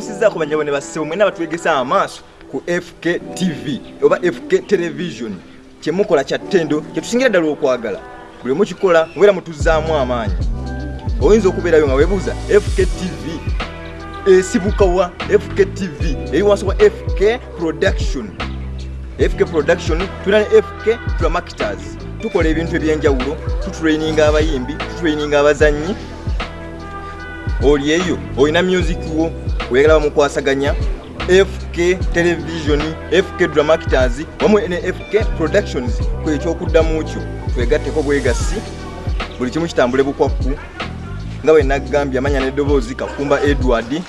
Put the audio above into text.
osizaako banyabo ne bassebo mwena batwegesa amaaso ku fk tv oba fk television. Kyemukola kya ttendo kyetusingira ddala okwagala. Buli mukikola mubeera mutuzzaamu amaanyi. Oyinza okubeerayo nga weebuuza fk tv esibukawa fk tv eri wansi wa fk production. Fk production tulina ne fk dramactors tukola ebintu ebyenjawulo tutraininga abayimbi tutraininga abazanyi oli eyo olina music wo weyagala bamukwasaganya fk television fk dramactors wamu ne fk productions kwekyokuddamu kyo. Twegatteko bwegasi buli kimu kitambule bukwakku nga bwe nagambye amanya n'eddoboozi kakumba edward